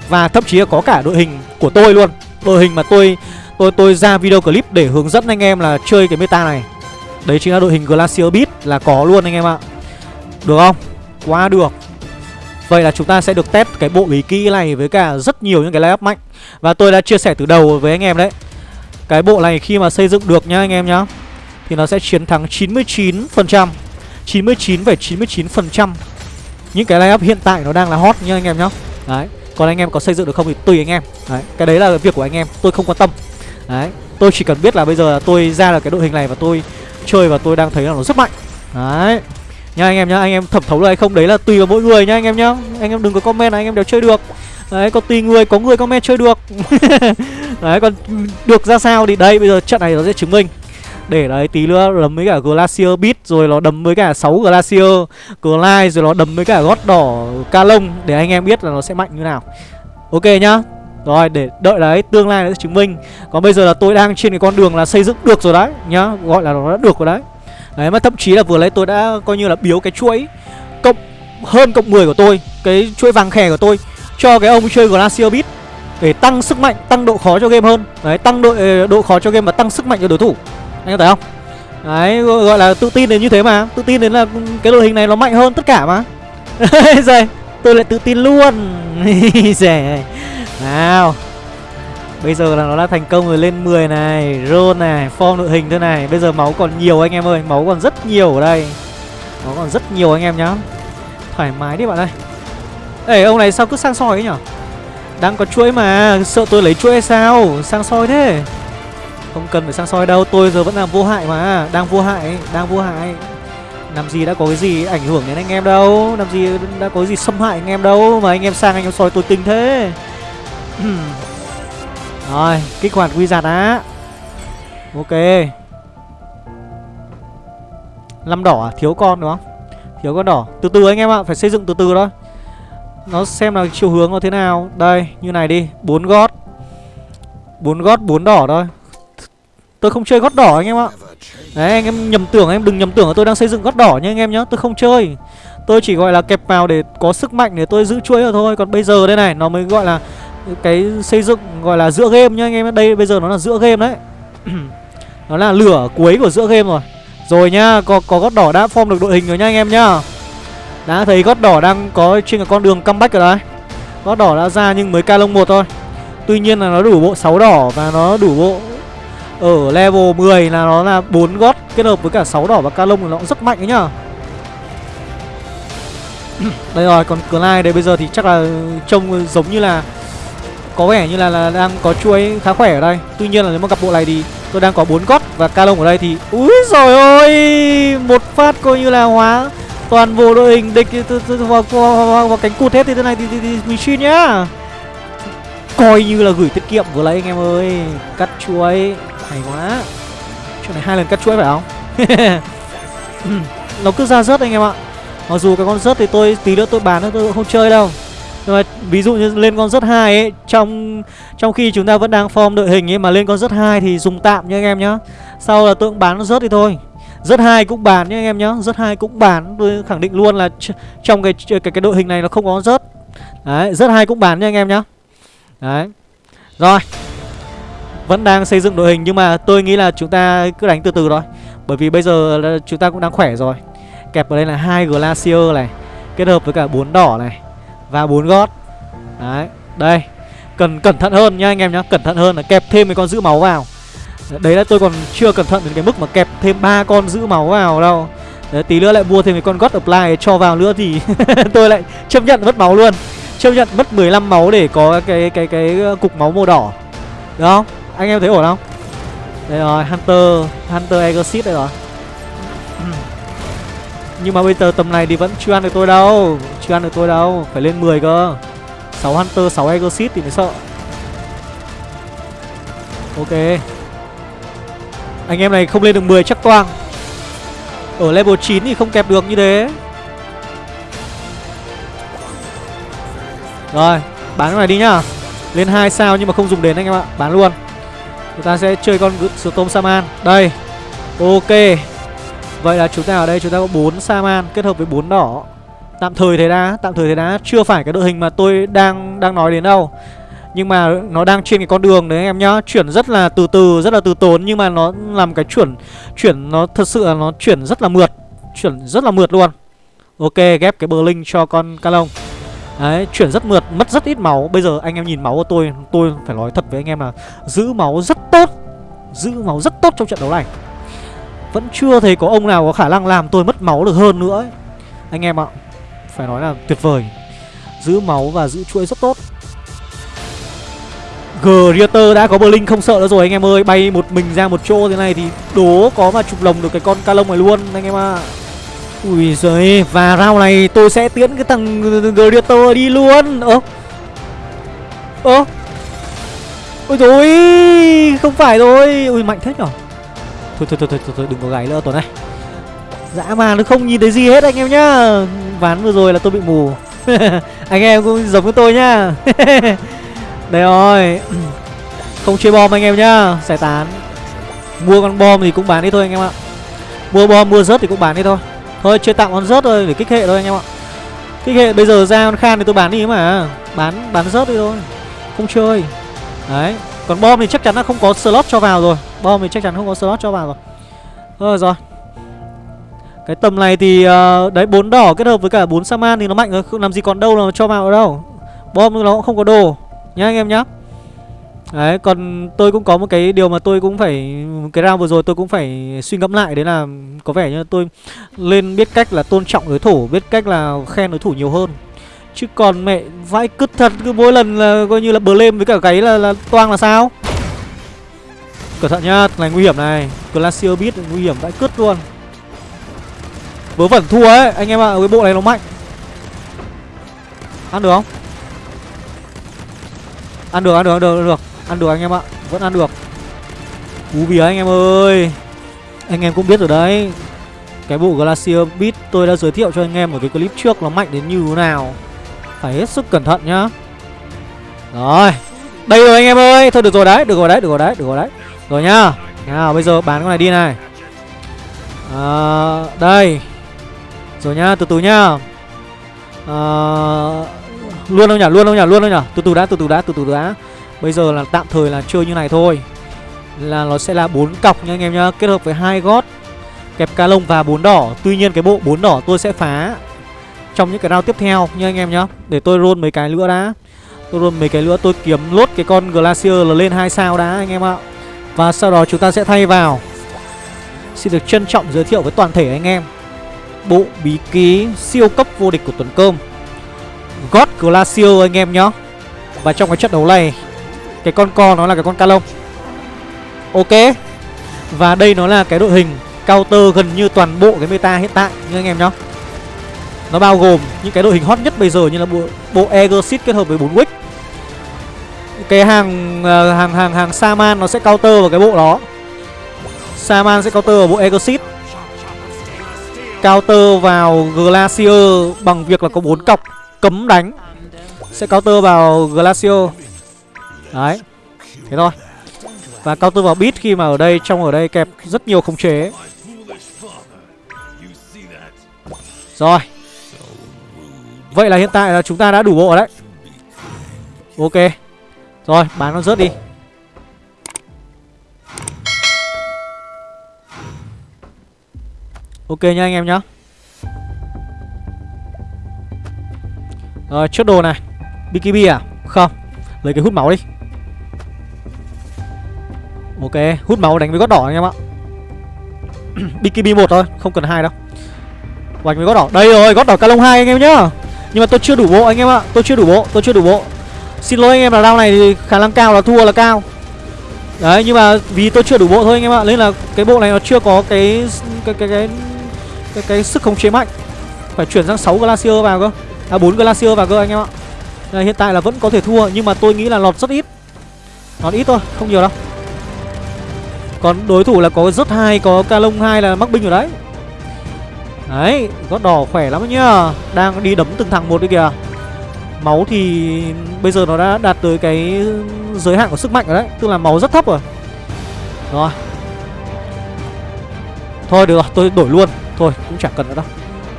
và thậm chí là có cả đội hình của tôi luôn. Đội hình mà tôi tôi tôi ra video clip để hướng dẫn anh em là chơi cái meta này. Đấy chính là đội hình Glacier Beat là có luôn anh em ạ. Được không? Quá được. Vậy là chúng ta sẽ được test cái bộ bí kỹ này với cả rất nhiều những cái layup mạnh. Và tôi đã chia sẻ từ đầu với anh em đấy. Cái bộ này khi mà xây dựng được nhá anh em nhá Thì nó sẽ chiến thắng 99% 99,99% Những cái layup hiện tại nó đang là hot nhá anh em nhá. Đấy còn anh em có xây dựng được không thì tùy anh em. Đấy, cái đấy là việc của anh em, tôi không quan tâm. Đấy, Tôi chỉ cần biết là bây giờ tôi ra được cái đội hình này và tôi chơi và tôi đang thấy là nó rất mạnh. Đấy. Nha anh em nhá, anh em thẩm thấu là hay không? Đấy là tùy vào mỗi người nhá anh em nhá. Anh em đừng có comment là anh em đều chơi được. Đấy, còn tùy người, có người comment chơi được. Đấy, còn được ra sao thì đây, bây giờ trận này nó sẽ chứng minh để đấy tí nữa đấm với cả Glacier Beat Rồi nó đấm với cả 6 Glacier Glide rồi nó đấm với cả gót đỏ Calong Để anh em biết là nó sẽ mạnh như nào. Ok nhá. Rồi để đợi đấy tương lai nó sẽ chứng minh. Còn bây giờ là tôi đang trên cái con đường là xây dựng được rồi đấy Nhá. Gọi là nó đã được rồi đấy. Đấy mà thậm chí là vừa lấy tôi đã coi như là biếu cái chuỗi Cộng hơn cộng 10 của tôi Cái chuỗi vàng khè của tôi Cho cái ông chơi Glacier Beat Để tăng sức mạnh, tăng độ khó cho game hơn. Đấy tăng độ, ờ, độ khó cho game và tăng sức mạnh cho đối thủ anh thấy không? Đấy gọi là tự tin đến như thế mà. Tự tin đến là cái đội hình này nó mạnh hơn tất cả mà. Rồi, tôi lại tự tin luôn. Rẻ nào. Bây giờ là nó đã thành công rồi, lên 10 này roll này, form đội hình thế này. Bây giờ máu còn nhiều anh em ơi, máu còn rất nhiều ở đây. Máu còn rất nhiều anh em nhá. Thoải mái đi bạn ơi. Ê, ông này sao cứ sang soi ấy nhở? Đang có chuỗi mà, Sợ tôi lấy chuỗi hay sao? Sang soi thế không cần phải sang soi đâu, Tôi giờ vẫn làm vô hại mà. Đang vô hại, Đang vô hại. Làm gì đã có cái gì ảnh hưởng đến anh em đâu? Làm gì đã có cái gì xâm hại anh em đâu? Mà anh em sang anh em soi tôi tình thế. Rồi, Kích hoạt quy giặt á. Ok. Năm đỏ à? Thiếu con đúng không? Thiếu con đỏ. Từ từ anh em ạ, Phải xây dựng từ từ thôi. Nó xem là chiều hướng nó thế nào. Đây, như này đi. Bốn gót. Bốn gót, bốn đỏ thôi. Tôi không chơi gót đỏ anh em ạ. Đấy anh em nhầm tưởng em đừng nhầm tưởng là tôi đang xây dựng gót đỏ nha anh em nhá Tôi không chơi. Tôi chỉ gọi là kẹp vào để có sức mạnh để tôi giữ chuỗi rồi thôi. Còn bây giờ đây này nó mới gọi là Cái xây dựng gọi là giữa game nhá anh em Đây bây giờ nó là giữa game đấy. Nó là lửa cuối của giữa game rồi. Rồi nhá Có, có gót đỏ đã form được đội hình rồi nha anh em nhá. Đã thấy gót đỏ đang có trên cái con đường comeback rồi đấy. Gót đỏ đã ra nhưng mới ca lông một thôi. Tuy nhiên là nó đủ bộ 6 đỏ và nó đủ bộ ở level 10 là nó là 4 gót kết hợp với cả 6 đỏ và ca lông thì nó cũng rất mạnh đấy nhá. Đây rồi, còn Clyde đây bây giờ thì chắc là trông giống như là Có vẻ như là, là đang có chuối khá khỏe ở đây. Tuy nhiên là nếu mà gặp bộ này thì tôi đang có 4 gót và ca lông ở đây thì Úi rồi ôi Một phát coi như là hóa toàn bộ đội hình địch vào, vào, vào cánh cụt hết thì thế này thì, thì, thì, mình nhá. Coi như là gửi tiết kiệm vừa lấy anh em ơi Cắt chuối hay quá. Chuyện này hai lần cắt chuỗi phải không? Nó cứ ra rớt anh em ạ. Mặc dù cái con rớt thì tôi tí nữa tôi bán nó tôi không chơi đâu. Nhưng mà ví dụ như lên con rớt hai ấy Trong trong khi chúng ta vẫn đang form đội hình ấy Mà lên con rớt hai thì dùng tạm nha anh em nhá. Sau là tôi cũng bán nó rớt đi thôi. Rớt hai cũng bán nhá anh em nhá. Rớt hai cũng bán. Tôi khẳng định luôn là trong cái cái cái đội hình này nó không có rớt. Đấy, rớt hai cũng bán nha anh em nhá. Đấy. Rồi vẫn đang xây dựng đội hình nhưng mà tôi nghĩ là chúng ta cứ đánh từ từ thôi. Bởi vì bây giờ chúng ta cũng đang khỏe rồi. Kẹp ở đây là hai glacier này kết hợp với cả bốn đỏ này và bốn gót. Đấy đây. Cần cẩn thận hơn nha anh em nhá cẩn thận hơn là kẹp thêm mấy con giữ máu vào. Đấy là tôi còn chưa cẩn thận đến cái mức mà kẹp thêm ba con giữ máu vào đâu. Đấy, tí nữa lại mua thêm cái con god apply cho vào nữa thì tôi lại chấp nhận mất máu luôn. Chấp nhận mất 15 máu để có cái cái cái, cái cục máu màu đỏ. Đúng không? Anh em thấy ổn không? Đây rồi hunter hunter exit đây rồi. Nhưng mà bây giờ tầm này thì vẫn chưa ăn được tôi đâu chưa ăn được tôi đâu phải lên 10 cơ. 6 hunter 6 exit thì mới sợ. Ok. Anh em này không lên được 10 chắc toang. Ở level 9 thì không kẹp được như thế. Rồi Bán cái này đi nhá. Lên 2 sao nhưng mà không dùng đến anh em ạ Bán luôn Chúng ta sẽ chơi con Storm Saman. Đây, Ok. Vậy là chúng ta ở đây, chúng ta có 4 Saman kết hợp với 4 đỏ. Tạm thời thế đã, Tạm thời thế đã. Chưa phải cái đội hình mà tôi đang đang nói đến đâu. Nhưng mà nó đang trên cái con đường đấy anh em nhá. Chuyển rất là từ từ, Rất là từ tốn, Nhưng mà nó làm cái chuyển Chuyển nó thật sự là nó chuyển rất là mượt. Chuyển rất là mượt luôn. Ok, ghép cái bờ linh cho con ca lông Đấy, chuyển rất mượt, mất rất ít máu. Bây giờ anh em nhìn máu của tôi Tôi phải nói thật với anh em là Giữ máu rất tốt Giữ máu rất tốt trong trận đấu này. Vẫn chưa thấy có ông nào có khả năng làm tôi mất máu được hơn nữa ấy. Anh em ạ Phải nói là tuyệt vời. Giữ máu và giữ chuỗi rất tốt. Greater đã có Blink không sợ nữa rồi anh em ơi. Bay một mình ra một chỗ thế này thì đố có mà chụp lồng được cái con ca lông này luôn anh em ạ. à. Ui giời Và round này tôi sẽ tiến cái thằng Greater đi luôn. Ơ Ơ Ôi dồi Không phải rồi Ui mạnh thế nhở? Thôi thôi thôi thôi, thôi đừng có gáy nữa tuần này. Dã man nó không nhìn thấy gì hết anh em nhá. Ván vừa rồi là tôi bị mù. Anh em cũng giống với tôi nhá. Đây rồi. Không chơi bom anh em nhá. Giải tán. Mua con bom thì cũng bán đi thôi anh em ạ. Mua bom mua rớt thì cũng bán đi thôi. Thôi chơi tạm con rớt thôi để kích hệ thôi anh em ạ. Kích hệ bây giờ ra con khan thì tôi bán đi mà. Bán bán rớt đi thôi. Không chơi. Đấy Còn bom thì chắc chắn là không có slot cho vào rồi. Bom thì chắc chắn không có slot cho vào rồi. Thôi rồi. Cái tầm này thì uh, đấy bốn đỏ kết hợp với cả bốn saman thì nó mạnh rồi. Không làm gì còn đâu là cho vào ở đâu. Bom nó cũng không có đồ. Nhá anh em nhá đấy còn tôi cũng có một cái điều mà tôi cũng phải cái round vừa rồi tôi cũng phải suy ngẫm lại đấy là có vẻ như tôi lên biết cách là tôn trọng đối thủ biết cách là khen đối thủ nhiều hơn. Chứ còn mẹ vãi cứt thật cứ mỗi lần là coi như là bờ lên với cả cái là, là toang là sao? Cẩn thận nhá này nguy hiểm này. Glacier beat nguy hiểm vãi cứt luôn. Vớ vẩn thua ấy Anh em ạ à, cái bộ này nó mạnh. Ăn được không? Ăn được ăn được ăn được ăn được. Ăn được anh em ạ Vẫn ăn được. Cú bìa anh em ơi. Anh em cũng biết rồi đấy. Cái bộ Glacier Beat tôi đã giới thiệu cho anh em ở cái clip trước Nó mạnh đến như thế nào. Phải hết sức cẩn thận nhá. Rồi Đây rồi anh em ơi. Thôi được rồi đấy Được rồi đấy Được rồi đấy Được rồi đấy. Rồi nhá. Nào bây giờ bán con này đi này. À, Đây. Rồi nhá, từ từ nhá. À, Luôn đâu nhỉ, luôn đâu nhỉ, luôn đâu nhỉ. Từ từ đã, từ từ đã, từ từ đã. Bây giờ là tạm thời là chơi như này thôi. Là nó sẽ là bốn cọc nha anh em nhá, Kết hợp với hai gót, Kẹp ca lông và bốn đỏ. Tuy nhiên cái bộ bốn đỏ tôi sẽ phá Trong những cái round tiếp theo nha anh em nhá. Để tôi roll mấy cái nữa đã. Tôi roll mấy cái nữa, tôi kiếm lốt cái con Glacier là lên hai sao đã anh em ạ. Và sau đó chúng ta sẽ thay vào. Xin được trân trọng giới thiệu với toàn thể anh em. Bộ bí ký siêu cấp vô địch của tuần cơm. God Glacier anh em nhá. Và trong cái trận đấu này cái con co nó là cái con calon, Ok. Và đây nó là cái đội hình counter gần như toàn bộ cái meta hiện tại như anh em nhá. Nó bao gồm những cái đội hình hot nhất bây giờ như là bộ, bộ Egersit kết hợp với 4 Wick Cái ờ, hàng hàng hàng hàng Saman nó sẽ counter vào cái bộ đó. Saman sẽ counter vào bộ Egersit Counter vào Glacier bằng việc là có bốn cọc cấm đánh. Sẽ counter vào Glacier. Đấy. Thế thôi. Và cao tư vào Beat khi mà ở đây, Trong ở đây kẹp rất nhiều khống chế. Rồi. Vậy là hiện tại là chúng ta đã đủ bộ đấy. Ok. Rồi, bán nó rớt đi. Ok nha anh em nhá. Rồi, chốt đồ này. BKB à? Không. Lấy cái hút máu đi. Ok Hút máu đánh với gót đỏ anh em ạ. BKB một thôi Không cần hai đâu. Đánh với gót đỏ. Đây rồi gót đỏ calong hai anh em nhá. Nhưng mà tôi chưa đủ bộ anh em ạ Tôi chưa đủ bộ Tôi chưa đủ bộ. Xin lỗi anh em là round này thì khả năng cao là thua là cao. Đấy nhưng mà vì tôi chưa đủ bộ thôi anh em ạ Nên là cái bộ này nó chưa có cái cái cái, cái cái, cái sức khống chế mạnh. Phải chuyển sang 6 glacier vào cơ. À 4 glacier vào cơ anh em ạ. Đây, hiện tại là vẫn có thể thua nhưng mà tôi nghĩ là lọt rất ít. Lọt ít thôi không nhiều đâu còn đối thủ là có rất hai có ca lông hai là mắc binh rồi đấy. Đấy gót đỏ khỏe lắm nhá. Đang đi đấm từng thằng một đi kìa. Máu thì bây giờ nó đã đạt tới cái giới hạn của sức mạnh rồi đấy. Tức là máu rất thấp rồi. Rồi. Thôi được rồi tôi đổi luôn. Thôi cũng chẳng cần nữa đâu.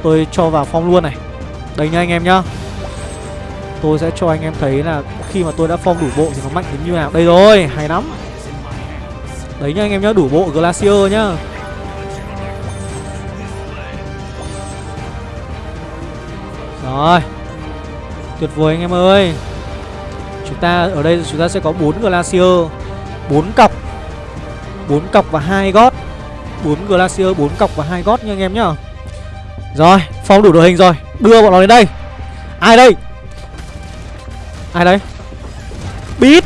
Tôi cho vào phong luôn này. Đây nha anh em nhá. Tôi sẽ cho anh em thấy là khi mà tôi đã phong đủ bộ thì nó mạnh đến như nào. Đây rồi, hay lắm. Đấy nha anh em nhá, đủ bộ Glacier nhá. Rồi. Tuyệt vời anh em ơi. Chúng ta ở đây chúng ta sẽ có 4 Glacier 4 cọc 4 cọc và hai gót. 4 Glacier, 4 cọc và hai gót nha anh em nhá. Rồi, phong đủ đội hình rồi. Đưa bọn nó đến đây. Ai đây? Ai đây? Beat.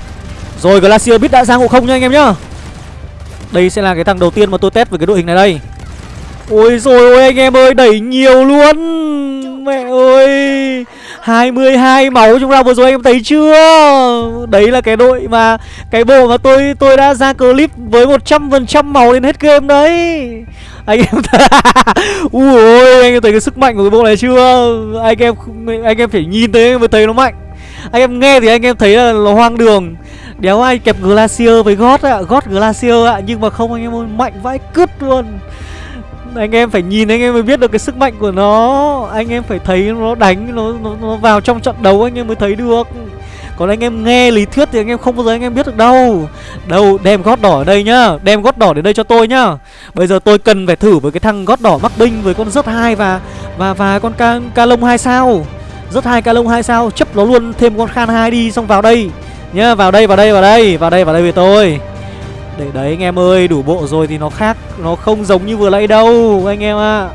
Rồi Glacier biết đã ra ngộ không nha anh em nhá. Đây sẽ là cái thằng đầu tiên mà tôi test với cái đội hình này đây. Ôi rồi ôi, anh em ơi, đẩy nhiều luôn. Mẹ ơi 22 máu trong round vừa rồi anh em thấy chưa? Đấy là cái đội mà, Cái bộ mà tôi tôi đã ra clip với 100% máu đến hết game đấy. Anh em ui anh em thấy cái sức mạnh của cái bộ này chưa? Anh em anh em phải nhìn thấy mới thấy nó mạnh. Anh em nghe thì anh em thấy là nó hoang đường đéo ai kẹp glacier với gót ạ gót glacier ạ nhưng mà không anh em ơi mạnh vãi cứt luôn. Anh em phải nhìn anh em mới biết được cái sức mạnh của nó. Anh em phải thấy nó đánh nó nó, nó vào trong trận đấu anh em mới thấy được. Còn anh em nghe lý thuyết thì anh em không bao giờ anh em biết được đâu. Đâu đem gót đỏ ở đây nhá Đem gót đỏ đến đây cho tôi nhá. Bây giờ tôi cần phải thử với cái thằng gót đỏ mắc binh Với con rớt hai và và và con ca, ca lông hai sao. Rớt hai ca lông hai sao Chấp nó luôn thêm con khan hai đi Xong vào đây. Nhá vào đây vào đây vào đây Vào đây vào đây với tôi. Để đấy anh em ơi Đủ bộ rồi thì nó khác Nó không giống như vừa nãy đâu Anh em ạ. À.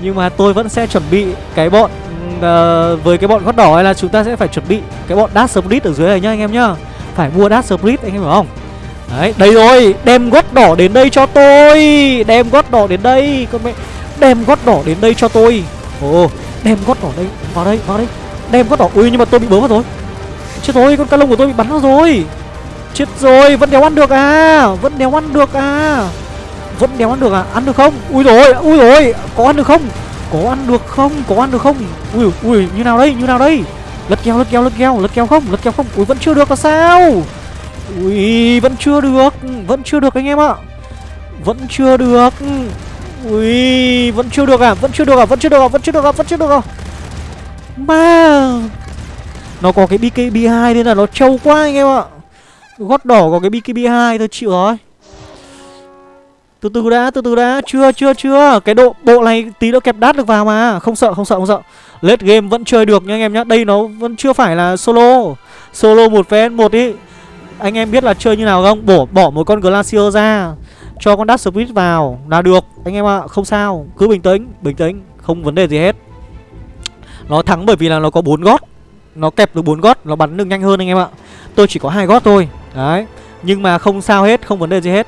Nhưng mà tôi vẫn sẽ chuẩn bị cái bọn uh, với cái bọn gót đỏ hay là chúng ta sẽ phải chuẩn bị cái bọn Dash Split ở dưới này nhá anh em nhá. Phải mua Dash Split anh em hiểu không? Đấy, đây rồi, đem gót đỏ đến đây cho tôi. Đem gót đỏ đến đây Con mẹ, đem gót đỏ đến đây cho tôi. Ồ, đem gót đỏ đây, vào đây, vào đây. Đem gót đỏ, ui nhưng mà tôi bị bớ vào rồi. Chết rồi, con cá lông của tôi bị bắn vào rồi Chết rồi, vẫn đéo ăn được à Vẫn đéo ăn được à Vẫn đéo ăn được à, ăn được không Ui rồi, ui rồi, có ăn được không có ăn được không? Có ăn được không? Ui ui như nào đây? Như nào đây? Lật keo, lật keo, lật keo, lật keo không? Lật keo không? Ui vẫn chưa được là sao? Ui vẫn chưa được, vẫn chưa được anh em ạ. Vẫn chưa được. Ui vẫn chưa được à? Vẫn chưa được à? Vẫn chưa được à? Vẫn chưa được à? Vẫn chưa được à? Mà nó có cái BKB2 nên là nó trâu quá anh em ạ. Gót đỏ có cái BKB2 thôi chịu rồi. Từ từ đã, từ từ đã, chưa chưa chưa. Cái độ bộ này tí nữa kẹp đát được vào mà. Không sợ, không sợ, không sợ. Late game vẫn chơi được nha anh em nhá. Đây nó vẫn chưa phải là solo. Solo một vs một ý. Anh em biết là chơi như nào không? Bỏ bỏ một con Glacier ra. Cho con Dash Speed vào là được. Anh em ạ, à, không sao. Cứ bình tĩnh, bình tĩnh. Không vấn đề gì hết. Nó thắng bởi vì là nó có bốn gót. Nó kẹp được bốn gót, nó bắn được nhanh hơn anh em ạ. Tôi chỉ có hai gót thôi. Đấy. Nhưng mà không sao hết, không vấn đề gì hết.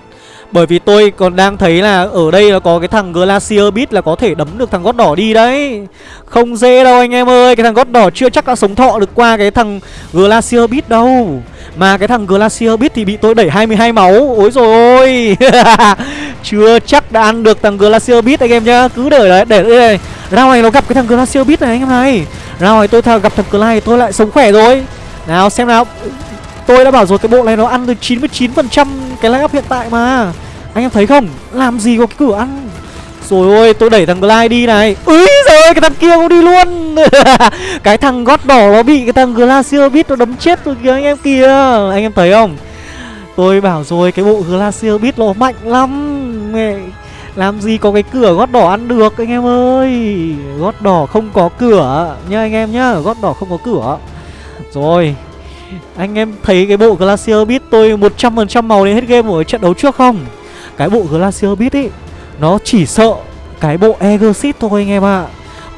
Bởi vì tôi còn đang thấy là ở đây nó có cái thằng Glacier Beat là có thể đấm được thằng gót đỏ đi đấy. Không dễ đâu anh em ơi Cái thằng gót đỏ chưa chắc đã sống thọ được qua cái thằng Glacier Beat đâu. Mà cái thằng Glacier Beat thì bị tôi đẩy 22 máu. Ôi rồi ôi. Chưa chắc đã ăn được thằng Glacier Beat anh em nhá. Cứ để đấy, để đây Rao này nó gặp cái thằng Glacier Beat này anh em này. Rồi này tôi gặp thằng Clyde tôi lại sống khỏe rồi. Nào, xem nào. Tôi đã bảo rồi, cái bộ này nó ăn được 99% cái line up hiện tại mà. Anh em thấy không? Làm gì có cái cửa ăn? Rồi ôi, tôi đẩy thằng Glide đi này. Úi rồi cái thằng kia cũng đi luôn. Cái thằng gót đỏ nó bị cái thằng Glacier Beat nó đấm chết rồi kìa, anh em kìa. Anh em thấy không? Tôi bảo rồi, cái bộ Glacier Beat nó mạnh lắm. Mẹ làm gì có cái cửa gót đỏ ăn được, anh em ơi Gót đỏ không có cửa nha anh em nhá, Gót đỏ không có cửa Rồi, anh em thấy cái bộ Glacier Beat tôi 100% màu đến hết game ở trận đấu trước không? Cái bộ Glacier Beat ấy, Nó chỉ sợ cái bộ Egosit thôi anh em ạ à.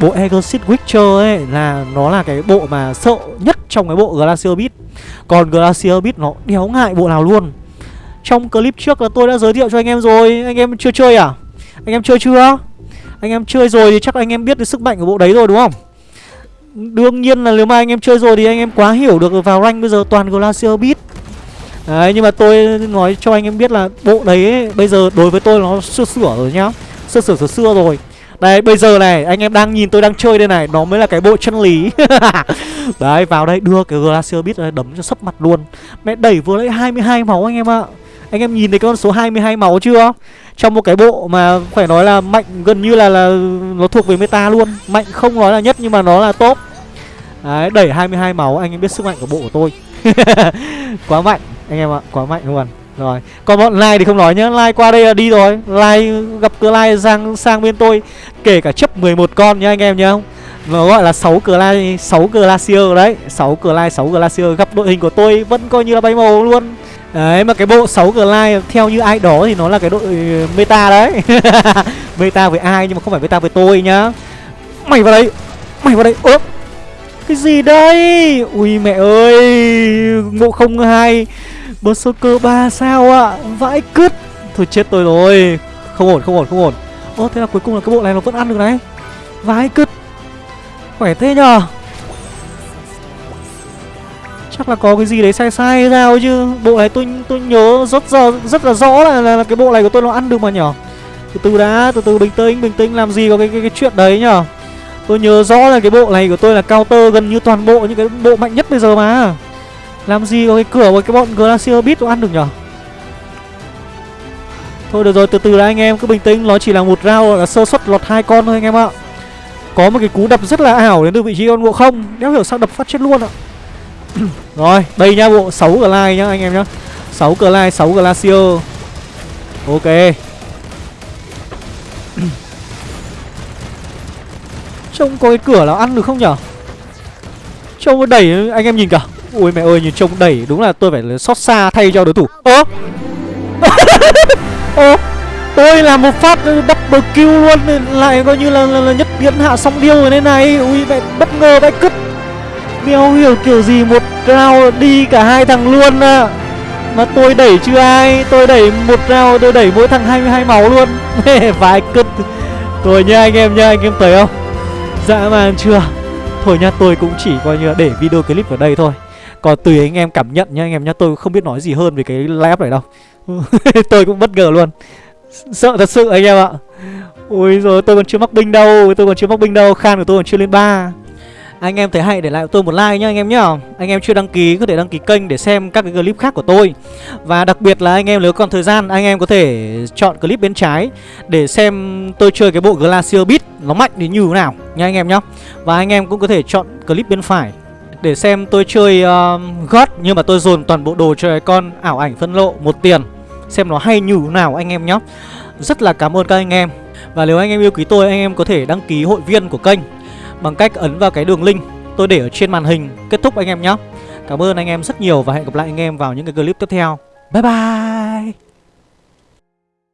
Bộ Egosit Witcher ấy là nó là cái bộ mà sợ nhất trong cái bộ Glacier Beat Còn Glacier Beat nó đéo ngại bộ nào luôn Trong clip trước là tôi đã giới thiệu cho anh em rồi Anh em chưa chơi à? Anh em chơi chưa? Anh em chơi rồi thì chắc anh em biết được sức mạnh của bộ đấy rồi đúng không? Đương nhiên là nếu mà anh em chơi rồi thì anh em quá hiểu được vào rank bây giờ toàn Glacier Beat. Đấy nhưng mà tôi nói cho anh em biết là bộ đấy ấy, bây giờ đối với tôi nó sửa sửa rồi nhá. Sửa sửa sửa xưa rồi. Đấy bây giờ này anh em đang nhìn tôi đang chơi đây này Nó mới là cái bộ chân lý. Đấy vào đây đưa cái Glacier Beat đấm cho sấp mặt luôn. Mẹ đẩy vừa lấy 22 máu anh em ạ. Anh em nhìn thấy con số 22 máu chưa? Trong một cái bộ mà phải nói là mạnh gần như là là nó thuộc về meta luôn. Mạnh không nói là nhất nhưng mà nó là top. Đấy đẩy 22 máu anh em biết sức mạnh của bộ của tôi. Quá mạnh anh em ạ, quá mạnh luôn. Rồi, còn bọn Lai thì không nói nhá. Lai qua đây là đi rồi. Lai gặp cửa Lai sang sang bên tôi Kể cả chấp 11 con nhá anh em nhá. Nó gọi là 6 cửa Lai 6 Glacier đấy. 6 cửa Lai 6 Glacier Gặp đội hình của tôi vẫn coi như là bay màu luôn. Đấy, mà cái bộ 6 Glide theo như ai đó thì nó là cái đội ừ, meta đấy. Meta với ai nhưng mà không phải meta với tôi nhá. Mày vào đây, Mày vào đây. Ơ, Cái gì đây? Ui mẹ ơi, Ngộ không hai Berserker 3 sao ạ? Vãi cứt. Thôi chết tôi rồi. Không ổn không ổn không ổn. Ô thế là cuối cùng là cái bộ này nó vẫn ăn được đấy Vãi cứt. Khỏe thế nhờ. Chắc là có cái gì đấy sai sai sao chứ. Bộ này tôi tôi nhớ rất giờ rất là rõ là, là, là cái bộ này của tôi nó ăn được mà nhở. Từ từ đã, từ từ bình tĩnh, bình tĩnh làm gì có cái cái, cái chuyện đấy nhở. Tôi nhớ rõ là cái bộ này của tôi là counter gần như toàn bộ những cái bộ mạnh nhất bây giờ mà. Làm gì có cái cửa với cái bọn Glacier Beat nó ăn được nhở. Thôi được rồi, từ từ đã anh em cứ bình tĩnh. Nó chỉ là một round là sơ suất lọt hai con thôi anh em ạ. Có một cái cú đập rất là ảo đến từ vị trí con ngộ không. Đéo hiểu sao đập phát chết luôn ạ. Rồi, đây nhá bộ 6 Glide nhá anh em nhá. 6 Glide, 6 Glacier. Ok. Trông có cái cửa nào ăn được không nhở? Trông có đẩy anh em nhìn cả Ui mẹ ơi nhìn trông đẩy đúng là tôi phải xót xa thay cho đối thủ. Ơ! Ơ! Tôi làm một phát double kill luôn Lại coi như là, là, là nhất biến hạ song điêu rồi thế này. Ui mẹ bất ngờ vãi cứt. Đéo hiểu kiểu gì một round đi cả hai thằng luôn à Mà tôi đẩy chưa ai, Tôi đẩy một round, tôi đẩy mỗi thằng 22 máu luôn. Vãi cứt. Tôi nha anh em nha anh em thấy không? Dã man chưa? Thôi nha tôi cũng chỉ coi như là để video clip ở đây thôi. Còn tùy anh em cảm nhận nha anh em nha Tôi không biết nói gì hơn về cái lab này đâu. Tôi cũng bất ngờ luôn. Sợ thật sự anh em ạ. Ôi rồi tôi còn chưa mắc binh đâu, Tôi còn chưa mắc binh đâu, Khan của tôi còn chưa lên 3 anh em thấy hay để lại tôi một like nhá anh em nhá. Anh em chưa đăng ký có thể đăng ký kênh để xem các cái clip khác của tôi. Và đặc biệt là anh em nếu còn thời gian anh em có thể chọn clip bên trái Để xem tôi chơi cái bộ Glacier Beat nó mạnh đến như thế nào nha anh em nhá. Và anh em cũng có thể chọn clip bên phải để xem tôi chơi uh, God nhưng mà tôi dồn toàn bộ đồ cho cái con ảo ảnh phân lộ một tiền Xem nó hay như thế nào anh em nhá. Rất là cảm ơn các anh em. Và nếu anh em yêu quý tôi anh em có thể đăng ký hội viên của kênh. Bằng cách ấn vào cái đường link tôi để ở trên màn hình. Kết thúc anh em nhé. Cảm ơn anh em rất nhiều và hẹn gặp lại anh em vào những cái clip tiếp theo. Bye bye!